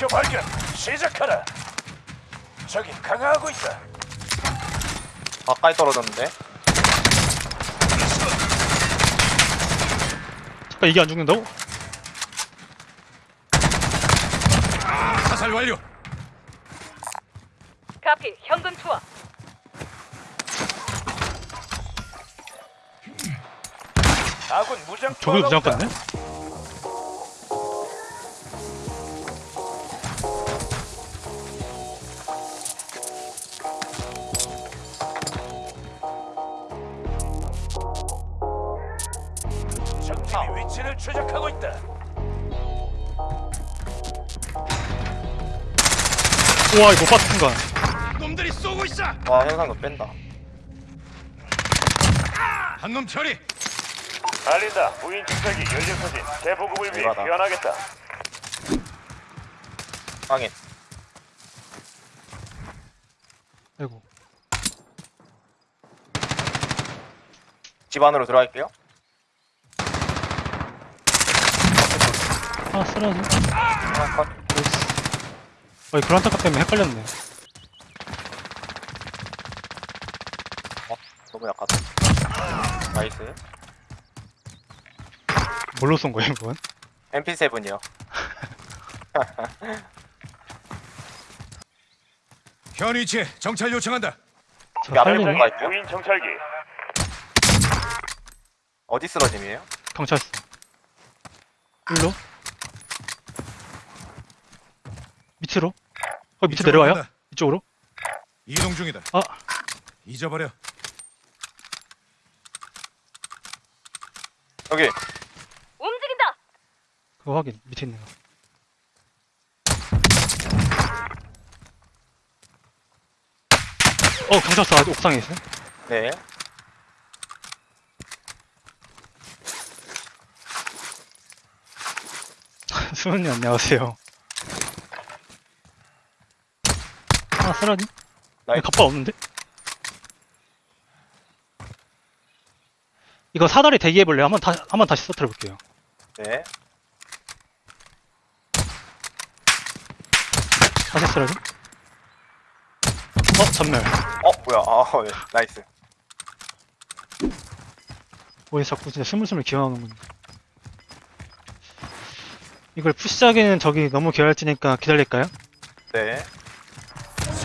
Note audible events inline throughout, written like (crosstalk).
목표 발견. 시작하라. 적이 강화하고 있다. 가까이 떨어졌는데 잠깐 이게 안 죽는다고? 사살 완료. 카피 현금 투하 아군 무장 그냥 온다. 갔네? 와 이거 순간 놈들이 쏘고 있어. 와 현상금 뺀다 한 놈 처리. 알린다. 무인 정찰기 연료 소진 재보급을 위해. 귀환하겠다. 확인 아이고 집 안으로 들어갈게요 하나 쓰러지 하나 컷 어이 그란타카 때문에 헷갈렸네 너무 약하다 나이스 뭘로 쏜 거야 이건? MP7이요 (laughs) 현 위치에 정찰 요청한다. 저 앞에 살리네 뭔가 있죠? 무인 정찰기. 어디 쓰러짐이에요? 경찰서 일로 밑으로 어 밑에 이쪽으로 내려와요? 간다. 이쪽으로? 이동 중이다. 아 잊어버려. 여기 움직인다 그거 확인 밑에 있는 거 어, 경찰서 아직 옥상에 있어? 네 (laughs) 수현님 안녕하세요. 아, 쓰라니? nice 갑바 없는데? 이거 사다리 대기해볼래요? 한번 다, 한번 다시 써트려볼게요. 네 다시 쓰라니? 어, 전멸. 어 뭐야 아 네. nice 왜 자꾸 진짜 스물스물 기어나오는군. 이걸 push하기는 저기 너무 개활지니까 기다릴까요? 네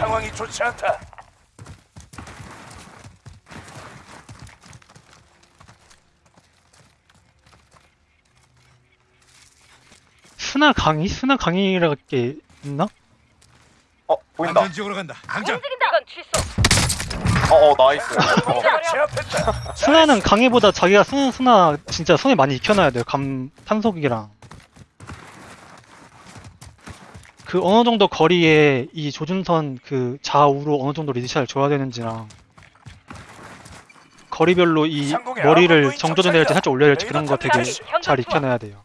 상황이 좋지 않다. 스나 강의? 스나 강의라는 게 있나? 어 보인다 안전 지역으로 간다. 당장. 움직인다 이건 취소 어어 nice 어, 목표를 제압했다. 스나는 강의보다 자기가 쓰는 스나 진짜 손에 많이 익혀놔야 돼요. 감 탄속이랑 그 어느 정도 거리에 이 조준선 그 좌우로 어느 정도 lead shot을 줘야 되는지랑 거리별로 이 머리를 정조준해야 될지 살짝 올려야 될지 그런 거 되게. 잘 익혀놔야 돼요.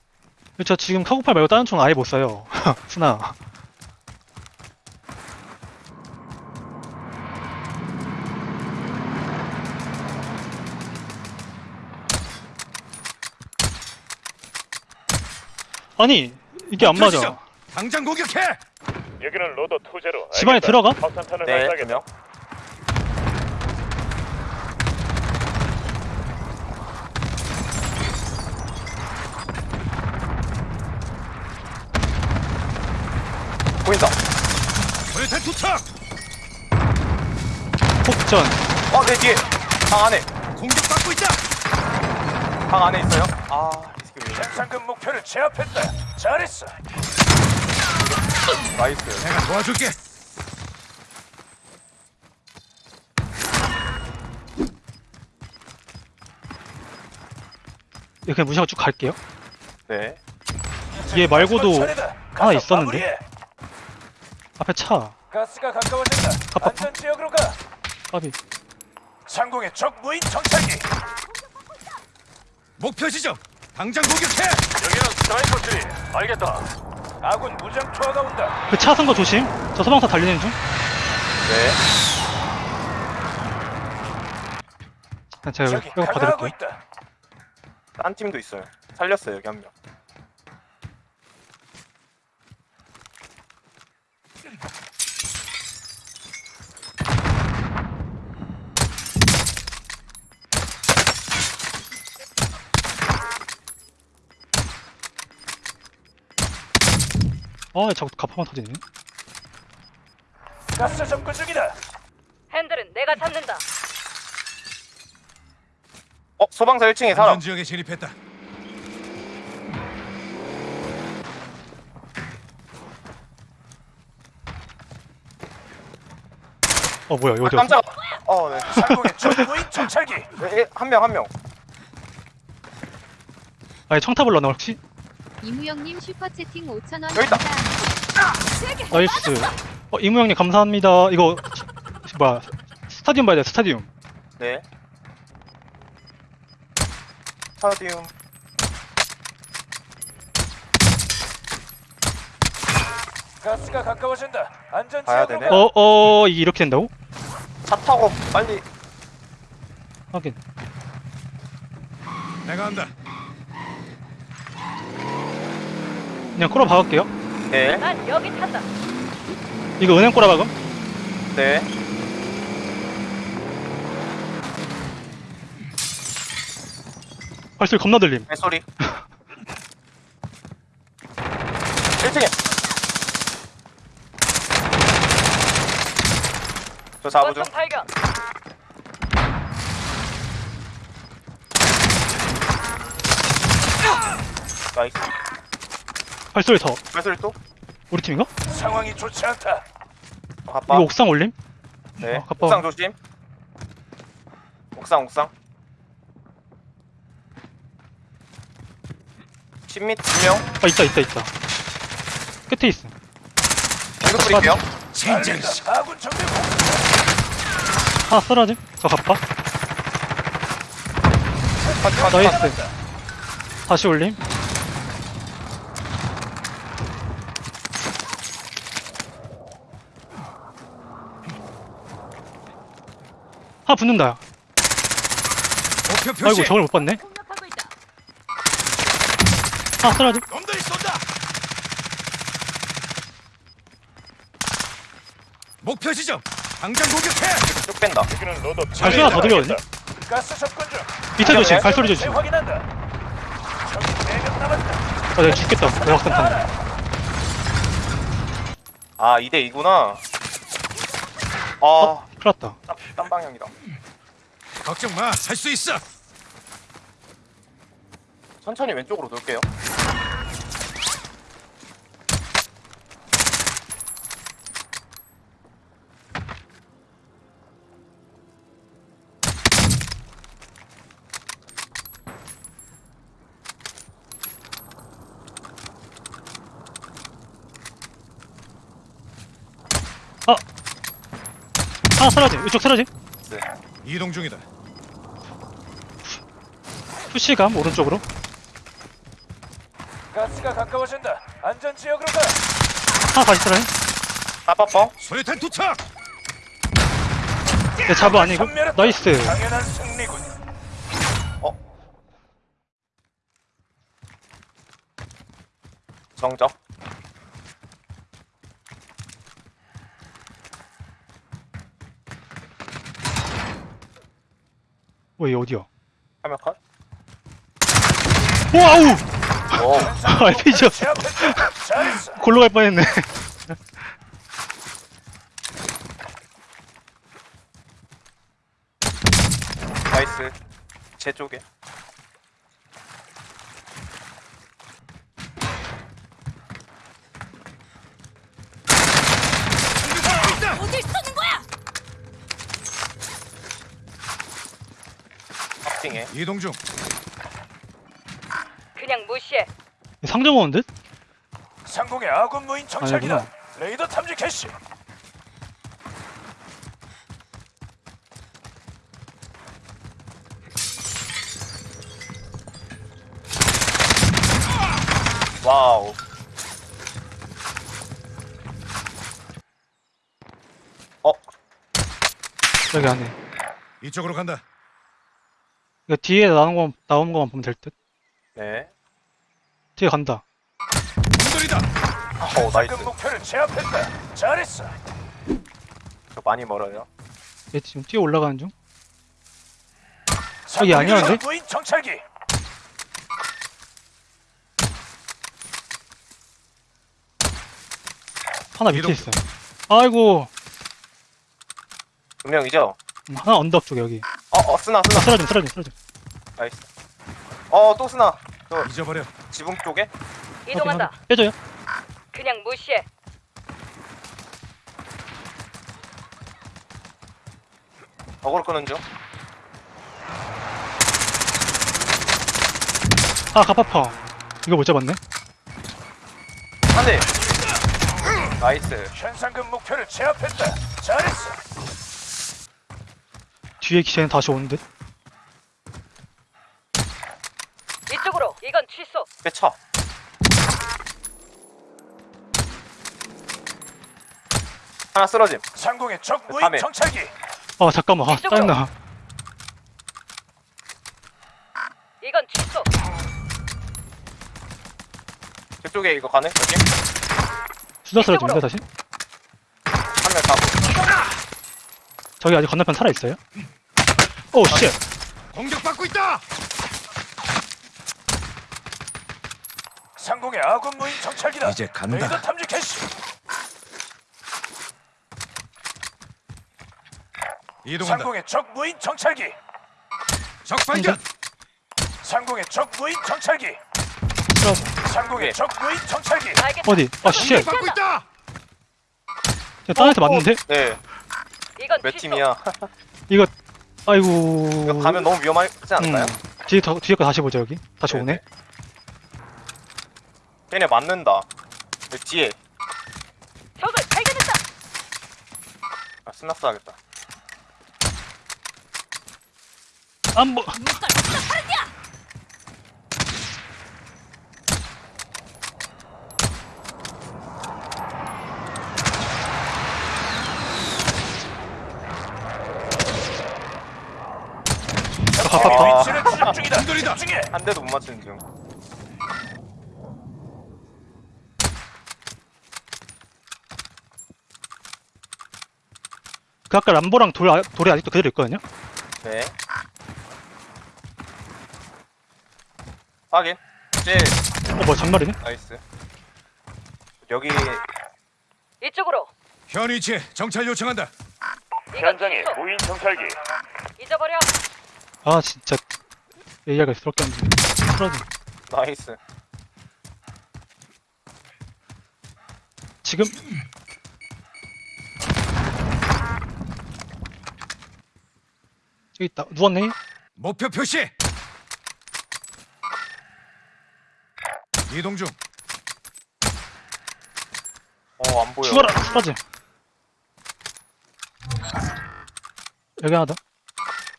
저 지금 카고팔 말고 다른 총 아예 못 써요. (laughs) 스나. 아니 이게 안 맞아. 당장 공격해. 여기는 로더 투제로. 집 안에 들어가? 확산탄을 네. 두명 보인다 불탄 투척. 폭전. 어 내 뒤에 방 안에 공격받고 있다. 방 안에 있어요 아 리스크 위에 현상금 목표를 제압했다. 잘했어. nice 내가 도와줄게. 이렇게 무시하고 쭉 갈게요. 네 얘 말고도. 하나 있었는데? 앞에 차. 가스가 가까워진다. 안전 지역으로 가. 까비. 상공의 적 무인 정찰기. 목표 지점. 당장 공격해. 여기는 스나이퍼들이. 알겠다. 아군 무장 투하가 온다. 그 차 쓴 거 조심. 저 소방차 달리는 중. 네. 그냥 제가 적이 이거 강화하고 봐드릴게요. 있다. 딴 팀도 있어요 살렸어요 여기 한 명 아 자꾸 가파만 터지네 가스 접근 중이다. 핸들은 내가 잡는다. 어 소방서 1층에 사람. 안전 지역에 진입했다. 어 뭐야 이거 아, 어디였어? 깜짝. 어 네. (laughs) 상공의 적무인 정찰기. 한명 한 명. 아니 청탑을 넣나 혹시? 이무영님 슈퍼채팅 5,000원 여기 있다. 감사합니다. nice 어 이무형님 감사합니다 이거 뭐야 스타디움 봐야 돼 스타디움 네. 스타디움. 가스가 가까워진다. 안전 가야 지역으로 되네. 가. 어 어 이게 이렇게 된다고? 차 타고 빨리. 하긴 내가 한다. 그냥 꼬라 박을게요 네. 난 여기 탄다. 이거 은행 꼬라 박음? 네. 발소리 겁나 들림 뱃소리. 1층에. 저 4부 중. 발견. nice. 발소리 더 뱃소리 또. 우리 팀인가? 상황이 좋지 않다. 어, 가빠. 이거 옥상 올림? 네. 어, 가빠. 옥상 조심. 옥상 옥상. 10m 2명. 아 있다 있다 있다 끝에 있어 공격 뿌릴게요. 진짜 아군 정비 공. 하나 쓰러짐 저 갑바. 나이스 다시 올림 하나 붙는다. 아이고 저걸 못 봤네 놈들이 쏜다. 목표 지점. 당장 공격해. 쭉 뺀다. 발소리 하나 더 중. 밑에 조심 네. 발소리 조심. 적이 4명 남았다. 아 내가 죽겠다 대학생 타네 아 2대 2구나. 아, 어? 큰일 났다 딴, 딴 방향이다. 걱정 마. 할수 있어. 천천히 왼쪽으로 돌게요. 하나 쓰러짐 이쪽 쓰러짐 네. 이동 중이다. 푸시감 오른쪽으로 가스가 가까워진다. 안전 지역으로 가. 하나 다시 쓰러짐 따빠뻥. 소유탄 도착. 내 잡어 아니고 전멸했다. 나이스 당연한 승리군. 어. 정 적. 왜 어디야 화면 컷. 와우 오. 잘했어. (laughs) (laughs) 골로 갈 뻔했네 나이스. 제 쪽에. 어딜 쏘는 거야? 확인해. 이동 중. 그냥 무시해. 상점 오는 듯? 상공의 아군 무인 정찰기다. 아니구나. 레이더 탐지 개시. wow. 어, 여기 안에 이쪽으로 간다. 이거 뒤에 나오는 거 나오는 거만 보면 될 듯 네. 뒤에 간다 놈들이다. 어, nice. 금 목표를 제압했다. 잘했어. 저 많이 멀어요. 얘 지금 뛰어 올라가는 중 여기 아니었는데? 무인 정찰기. 하나 밑에 있어요. 아이고 두 명이죠? 음, 하나 언덕 쪽에 여기. 어, 어, 쓰나, 쓰나. 쓰러짐 쓰러짐 쓰러짐. nice. 어, 또 쓰나. 잊어버려. 지붕 쪽에? 이동한다. 빼줘요. 그냥 무시해. 어그로 끄는 중. 아 갑파파. 이거 못 잡았네. 한 대. nice. 현상금 목표를 제압했다. 잘했어. 뒤에 기체는 다시 오는데. 이쪽으로. 이건 취소. 빼쳐. 하나 쓰러짐. 상공의 적 무인 밤에. 정찰기. 아 잠깐만. 아 이쪽으로. 짜증나. 이건 취소. 저쪽에 이거 가능? 여기? 수다 쓰러짐인데 다시? 한명 가고. 저기 아직 건너편 살아 있어요? 오 씨. 공격받고 있다. 상공의 아군 무인 정찰기다. 이제 간다. 레이더 탐지 개시. 이동한다. 상공의 적 무인 정찰기. 적 발견. 상공의 적 무인 정찰기. 쓰러짐. 상공의 예. 적 무인 정찰기. 알겠다. 어디? 아 씨. 공격받고 있다. 저딴 애한테 맞는데? 네. 이건 몇 취소. 팀이야? 이거 아이고. 이거 가면 너무 위험하지 않을까요? 음. 뒤에 더 뒤에 거 다시 보자 여기. 다시 네네. 오네. 걔네 맞는다. 여기 뒤에. 적을 발견했다. 아, 스나스 하겠다. 안 보. 눈깔 파르디야. 갑파파. 위치를 추적 중이다. 한돌이다. 집중해. 한 대도 못 맞추는 중. 그 아까 람보랑 돌 아- 돌이 아직도 그대로 있거든요. 네. 확인. 이제 어뭐 장말이네? nice. 여기 이쪽으로. 현 위치에 정찰 요청한다. 이건 취소. 무인 정찰기. 잊어버려. 아 진짜 얘기하기 스럽게 한데. 쓰러짐. nice. 지금 여기 있다. 누웠네. 목표 표시. 이동 중. 어, 안 보여. 죽어라. 쓰러짐. 여기 하나 더.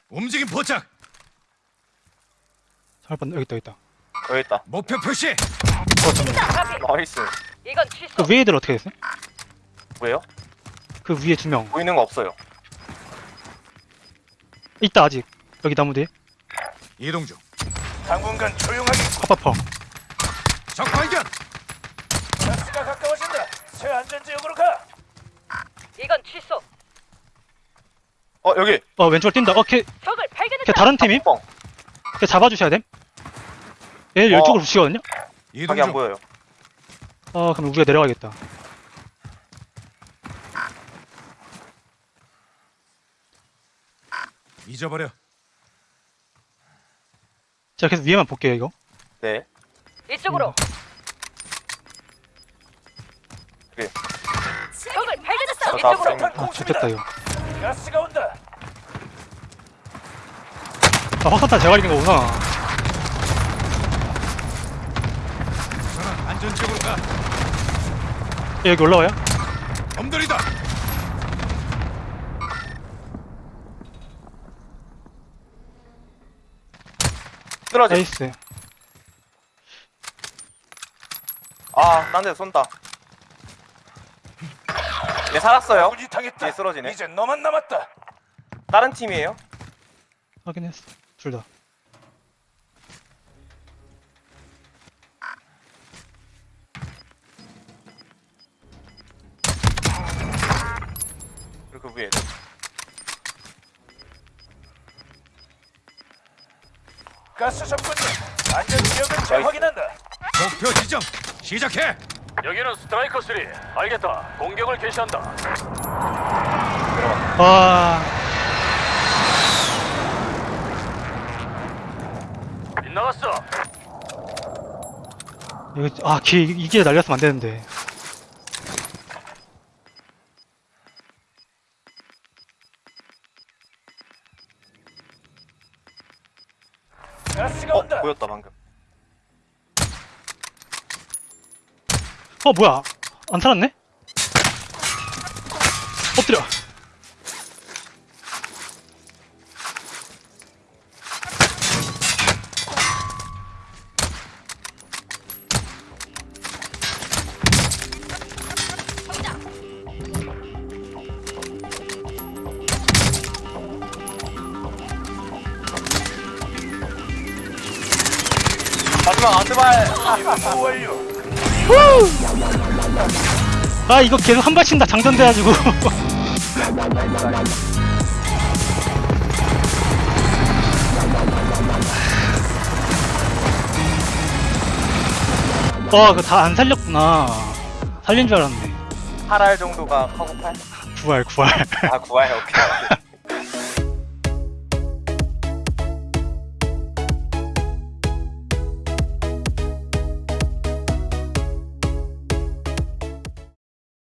움직임 포착. 잘 봤네. 여기 있다. 여기 있다. 여기 있다. 목표 표시. 어. nice. 이건 취소. 그 위에 애들 어떻게 됐어? 뭐예요? 그 위에 두 명. 보이는 거 없어요. 있다 아직. 여기 나무 뒤에. 이동 중. 당분간 조용하게. 파파파. 적 발견. 가스가 가까워진다. 새 안전 지역으로 가. 이건 취소. 어, 여기. 어 왼쪽으로 뛴다. 어 걔, 적을 걔 발견했다. 다른 팀임? 뻥. 걔 잡아주셔야 됨. 얘 어. 이쪽으로 붙이거든요. 이동 안 중. 보여요. 아 그럼 우리가 내려가겠다. 잊어버려. 제가 계속 위에만 볼게요 이거. 네. 이쪽으로. 그래. 적을 다 이쪽으로. 쌩. 아 좋겠다 이거. 가스가 온다. 아 확산탄 제가 이긴 거구나. 전원 안전 지역으로 가. 얘 여기 올라와요? 엄돌이다. 쓰러지. nice. 아, 딴데 쏜다. 얘 살았어요. 뒤에 쓰러지네. 이제 너만 남았다. 다른 팀이에요. 확인했어. 둘 다. 그리고 그 위에. 가스 접근 중. 안전 지역을 재확인한다. 목표 지정. 시작해. 여기는 스트라이커 3. 알겠다. 공격을 개시한다. 들어가. 와, 빗 나갔어. 이거, 아, 기, 이게 날렸으면 안 되는데. 가스가 어 온다. 보였다 방금. 어, 뭐야. 안 살았네? 엎드려. 아, 이거 계속 한 발씩 다 장전돼가지고. (laughs) 와, 그거 다 안 살렸구나. 살린 줄 알았네. 8알 정도가 카고팔? 9알, 9알. 아 9알 오케이.